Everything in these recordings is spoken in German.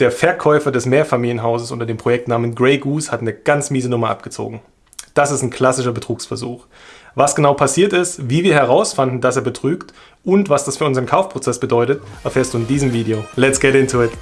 Der Verkäufer des Mehrfamilienhauses unter dem Projektnamen Grey Goose hat eine ganz miese Nummer abgezogen. Das ist ein klassischer Betrugsversuch. Was genau passiert ist, wie wir herausfanden, dass er betrügt und was das für unseren Kaufprozess bedeutet, erfährst du in diesem Video. Let's get into it!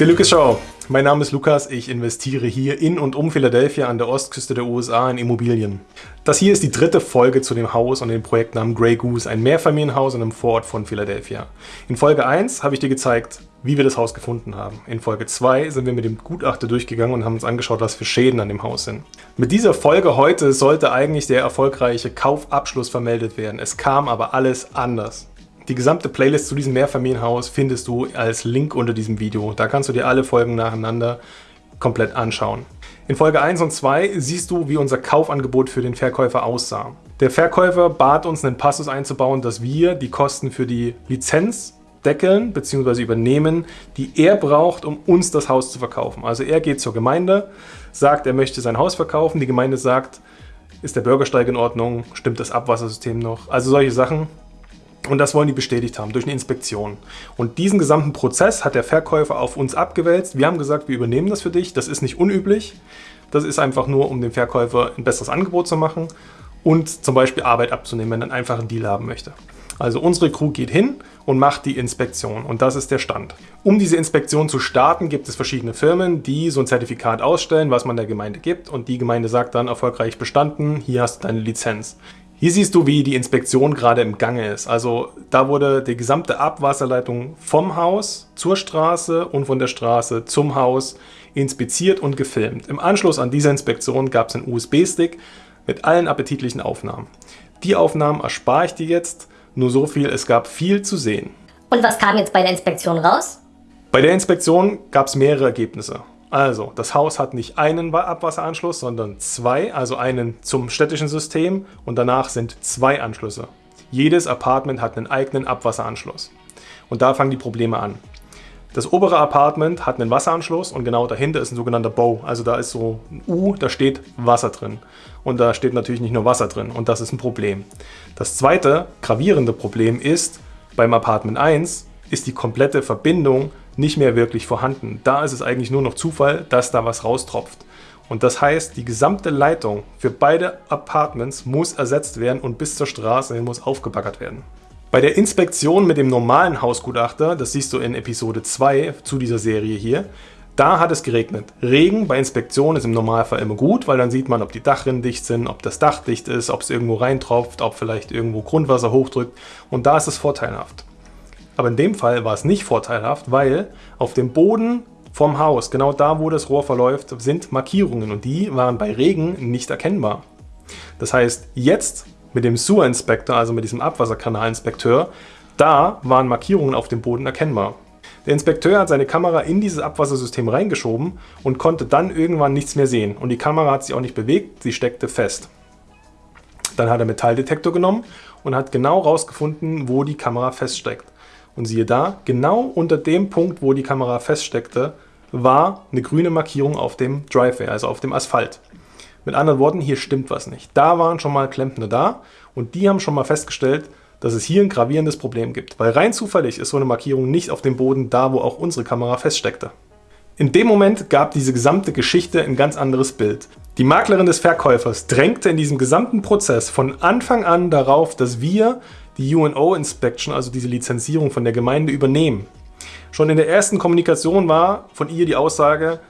Lucas Show. Mein Name ist Lukas, ich investiere hier in und um Philadelphia an der Ostküste der USA in Immobilien. Das hier ist die dritte Folge zu dem Haus und dem Projektnamen Grey Goose, ein Mehrfamilienhaus in einem Vorort von Philadelphia. In Folge 1 habe ich dir gezeigt, wie wir das Haus gefunden haben. In Folge 2 sind wir mit dem Gutachter durchgegangen und haben uns angeschaut, was für Schäden an dem Haus sind. Mit dieser Folge heute sollte eigentlich der erfolgreiche Kaufabschluss vermeldet werden. Es kam aber alles anders. Die gesamte Playlist zu diesem Mehrfamilienhaus findest du als Link unter diesem Video. Da kannst du dir alle Folgen nacheinander komplett anschauen. In Folge 1 und 2 siehst du, wie unser Kaufangebot für den Verkäufer aussah. Der Verkäufer bat uns, einen Passus einzubauen, dass wir die Kosten für die Lizenz deckeln bzw. übernehmen, die er braucht, um uns das Haus zu verkaufen. Also er geht zur Gemeinde, sagt, er möchte sein Haus verkaufen, die Gemeinde sagt, ist der Bürgersteig in Ordnung, stimmt das Abwassersystem noch, also solche Sachen. Und das wollen die bestätigt haben durch eine Inspektion. Und diesen gesamten Prozess hat der Verkäufer auf uns abgewälzt. Wir haben gesagt, wir übernehmen das für dich. Das ist nicht unüblich. Das ist einfach nur, um dem Verkäufer ein besseres Angebot zu machen und zum Beispiel Arbeit abzunehmen, wenn er einen einfachen Deal haben möchte. Also unsere Crew geht hin und macht die Inspektion und das ist der Stand. Um diese Inspektion zu starten, gibt es verschiedene Firmen, die so ein Zertifikat ausstellen, was man der Gemeinde gibt und die Gemeinde sagt dann erfolgreich bestanden, hier hast du deine Lizenz. Hier siehst du, wie die Inspektion gerade im Gange ist. Also da wurde die gesamte Abwasserleitung vom Haus zur Straße und von der Straße zum Haus inspiziert und gefilmt. Im Anschluss an diese Inspektion gab es einen USB-Stick mit allen appetitlichen Aufnahmen. Die Aufnahmen erspare ich dir jetzt, nur so viel, es gab viel zu sehen. Und was kam jetzt bei der Inspektion raus? Bei der Inspektion gab es mehrere Ergebnisse. Also, das Haus hat nicht einen Abwasseranschluss, sondern zwei, also einen zum städtischen System und danach sind zwei Anschlüsse. Jedes Apartment hat einen eigenen Abwasseranschluss. Und da fangen die Probleme an. Das obere Apartment hat einen Wasseranschluss und genau dahinter ist ein sogenannter Bow. Also da ist so ein U, da steht Wasser drin. Und da steht natürlich nicht nur Wasser drin und das ist ein Problem. Das zweite gravierende Problem ist, beim Apartment 1 ist die komplette Verbindung nicht mehr wirklich vorhanden. Da ist es eigentlich nur noch Zufall, dass da was raustropft. Und das heißt, die gesamte Leitung für beide Apartments muss ersetzt werden und bis zur Straße hin muss aufgebaggert werden. Bei der Inspektion mit dem normalen Hausgutachter, das siehst du in Episode 2 zu dieser Serie hier, da hat es geregnet. Regen bei Inspektion ist im Normalfall immer gut, weil dann sieht man, ob die Dachrinnen dicht sind, ob das Dach dicht ist, ob es irgendwo reintropft, ob vielleicht irgendwo Grundwasser hochdrückt und da ist es vorteilhaft. Aber in dem Fall war es nicht vorteilhaft, weil auf dem Boden vom Haus, genau da, wo das Rohr verläuft, sind Markierungen und die waren bei Regen nicht erkennbar. Das heißt, jetzt mit dem Sewer Inspector, also mit diesem Abwasserkanalinspekteur, da waren Markierungen auf dem Boden erkennbar. Der Inspekteur hat seine Kamera in dieses Abwassersystem reingeschoben und konnte dann irgendwann nichts mehr sehen. Und die Kamera hat sich auch nicht bewegt, sie steckte fest. Dann hat er Metalldetektor genommen und hat genau herausgefunden, wo die Kamera feststeckt. Und siehe da, genau unter dem Punkt, wo die Kamera feststeckte, war eine grüne Markierung auf dem Driveway, also auf dem Asphalt. Mit anderen Worten, hier stimmt was nicht. Da waren schon mal Klempner da und die haben schon mal festgestellt, dass es hier ein gravierendes Problem gibt. Weil rein zufällig ist so eine Markierung nicht auf dem Boden da, wo auch unsere Kamera feststeckte. In dem Moment gab diese gesamte Geschichte ein ganz anderes Bild. Die Maklerin des Verkäufers drängte in diesem gesamten Prozess von Anfang an darauf, dass wir die UNO-Inspection, also diese Lizenzierung von der Gemeinde, übernehmen. Schon in der ersten Kommunikation war von ihr die Aussage,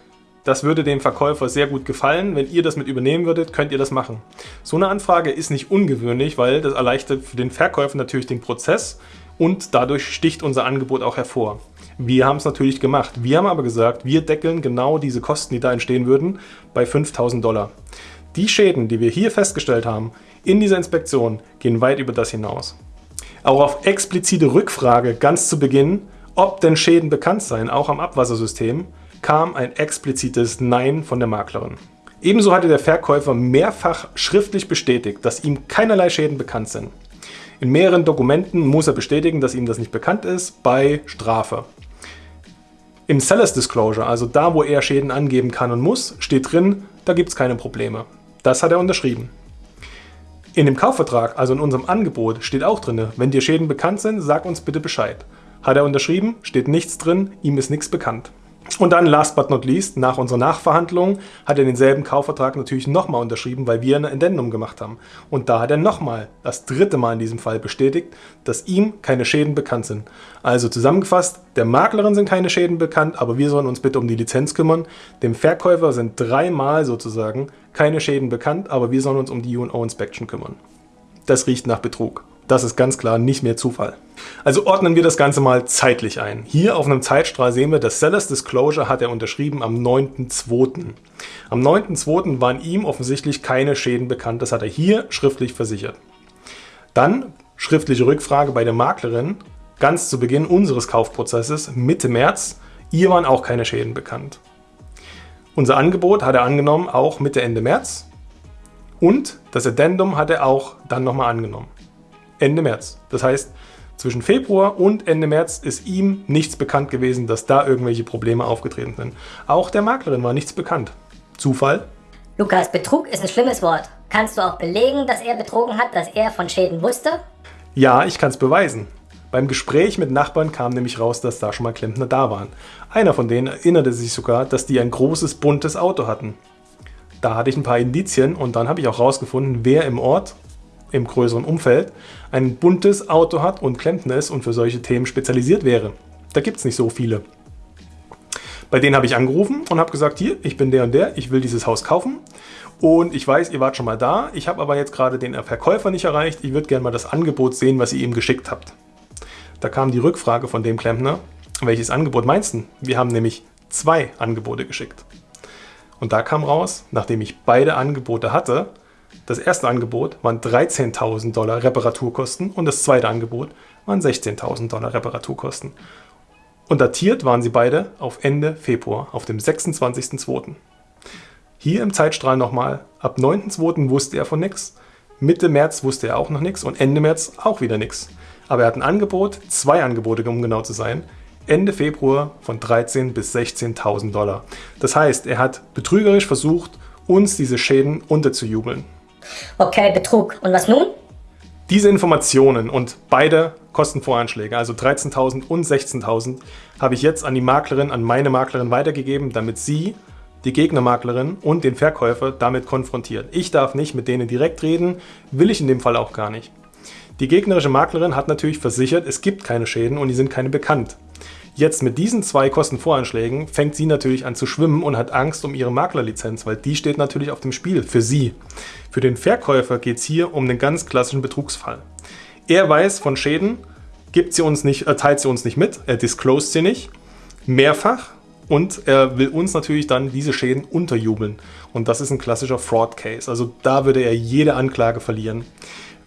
das würde dem Verkäufer sehr gut gefallen. Wenn ihr das mit übernehmen würdet, könnt ihr das machen. So eine Anfrage ist nicht ungewöhnlich, weil das erleichtert für den Verkäufer natürlich den Prozess und dadurch sticht unser Angebot auch hervor. Wir haben es natürlich gemacht. Wir haben aber gesagt, wir deckeln genau diese Kosten, die da entstehen würden, bei 5000 Dollar. Die Schäden, die wir hier festgestellt haben, in dieser Inspektion, gehen weit über das hinaus. Auch auf explizite Rückfrage ganz zu Beginn, ob denn Schäden bekannt seien, auch am Abwassersystem, kam ein explizites Nein von der Maklerin. Ebenso hatte der Verkäufer mehrfach schriftlich bestätigt, dass ihm keinerlei Schäden bekannt sind. In mehreren Dokumenten muss er bestätigen, dass ihm das nicht bekannt ist, bei Strafe. Im Sellers Disclosure, also da, wo er Schäden angeben kann und muss, steht drin, da gibt es keine Probleme. Das hat er unterschrieben. In dem Kaufvertrag, also in unserem Angebot, steht auch drin, wenn dir Schäden bekannt sind, sag uns bitte Bescheid. Hat er unterschrieben, steht nichts drin, ihm ist nichts bekannt. Und dann, last but not least, nach unserer Nachverhandlung hat er denselben Kaufvertrag natürlich nochmal unterschrieben, weil wir eine Addendum gemacht haben. Und da hat er nochmal, das dritte Mal in diesem Fall, bestätigt, dass ihm keine Schäden bekannt sind. Also zusammengefasst, der Maklerin sind keine Schäden bekannt, aber wir sollen uns bitte um die Lizenz kümmern. Dem Verkäufer sind dreimal sozusagen keine Schäden bekannt, aber wir sollen uns um die U&O Inspection kümmern. Das riecht nach Betrug. Das ist ganz klar nicht mehr Zufall. Also ordnen wir das Ganze mal zeitlich ein. Hier auf einem Zeitstrahl sehen wir, das Sellers Disclosure hat er unterschrieben am 9.2. Am 9.2. waren ihm offensichtlich keine Schäden bekannt. Das hat er hier schriftlich versichert. Dann schriftliche Rückfrage bei der Maklerin, ganz zu Beginn unseres Kaufprozesses, Mitte März. Ihr waren auch keine Schäden bekannt. Unser Angebot hat er angenommen, auch Mitte Ende März. Und das Addendum hat er auch dann nochmal angenommen. Ende März. Das heißt, zwischen Februar und Ende März ist ihm nichts bekannt gewesen, dass da irgendwelche Probleme aufgetreten sind. Auch der Maklerin war nichts bekannt. Zufall? Lukas, Betrug ist ein schlimmes Wort. Kannst du auch belegen, dass er betrogen hat, dass er von Schäden wusste? Ja, ich kann es beweisen. Beim Gespräch mit Nachbarn kam nämlich raus, dass da schon mal Klempner da waren. Einer von denen erinnerte sich sogar, dass die ein großes, buntes Auto hatten. Da hatte ich ein paar Indizien und dann habe ich auch rausgefunden, wer im Ort im größeren Umfeld ein buntes Auto hat und Klempner ist und für solche Themen spezialisiert wäre. Da gibt es nicht so viele. Bei denen habe ich angerufen und habe gesagt, hier, ich bin der und der, ich will dieses Haus kaufen und ich weiß, ihr wart schon mal da, ich habe aber jetzt gerade den Verkäufer nicht erreicht, ich würde gerne mal das Angebot sehen, was ihr ihm geschickt habt. Da kam die Rückfrage von dem Klempner, welches Angebot meinst du? Wir haben nämlich zwei Angebote geschickt. Und da kam raus, nachdem ich beide Angebote hatte, das erste Angebot waren 13.000 Dollar Reparaturkosten und das zweite Angebot waren 16.000 Dollar Reparaturkosten. Und datiert waren sie beide auf Ende Februar, auf dem 26.02. Hier im Zeitstrahl nochmal, ab 9.02. wusste er von nichts, Mitte März wusste er auch noch nichts und Ende März auch wieder nichts. Aber er hat ein Angebot, zwei Angebote, um genau zu sein, Ende Februar von 13.000 bis 16.000 Dollar. Das heißt, er hat betrügerisch versucht, uns diese Schäden unterzujubeln. Okay, Betrug. Und was nun? Diese Informationen und beide Kostenvoranschläge, also 13.000 und 16.000, habe ich jetzt an die Maklerin, an meine Maklerin weitergegeben, damit sie die Gegnermaklerin und den Verkäufer damit konfrontiert. Ich darf nicht mit denen direkt reden, will ich in dem Fall auch gar nicht. Die gegnerische Maklerin hat natürlich versichert, es gibt keine Schäden und die sind keine bekannt. Jetzt mit diesen zwei Kostenvoranschlägen fängt sie natürlich an zu schwimmen und hat Angst um ihre Maklerlizenz, weil die steht natürlich auf dem Spiel für sie. Für den Verkäufer geht es hier um einen ganz klassischen Betrugsfall. Er weiß von Schäden, gibt sie uns nicht, teilt sie uns nicht mit, er disclosed sie nicht, mehrfach und er will uns natürlich dann diese Schäden unterjubeln. Und das ist ein klassischer Fraud Case. Also da würde er jede Anklage verlieren.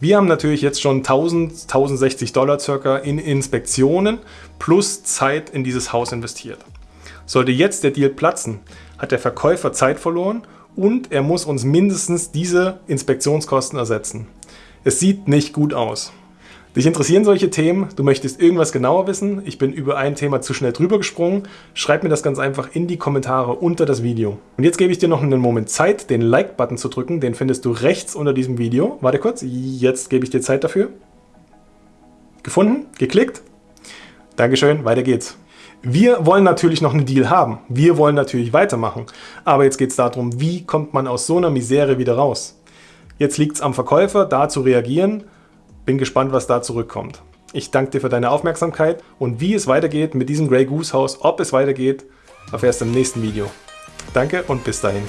Wir haben natürlich jetzt schon 1000, 1060 Dollar circa in Inspektionen plus Zeit in dieses Haus investiert. Sollte jetzt der Deal platzen, hat der Verkäufer Zeit verloren und er muss uns mindestens diese Inspektionskosten ersetzen. Es sieht nicht gut aus. Dich interessieren solche Themen, du möchtest irgendwas genauer wissen, ich bin über ein Thema zu schnell drüber gesprungen, schreib mir das ganz einfach in die Kommentare unter das Video. Und jetzt gebe ich dir noch einen Moment Zeit, den Like-Button zu drücken, den findest du rechts unter diesem Video. Warte kurz, jetzt gebe ich dir Zeit dafür. Gefunden? Geklickt? Dankeschön, weiter geht's. Wir wollen natürlich noch einen Deal haben. Wir wollen natürlich weitermachen. Aber jetzt geht es darum, wie kommt man aus so einer Misere wieder raus? Jetzt liegt es am Verkäufer, da zu reagieren bin gespannt, was da zurückkommt. Ich danke dir für deine Aufmerksamkeit und wie es weitergeht mit diesem Grey Goose Haus, ob es weitergeht, erfährst du im nächsten Video. Danke und bis dahin.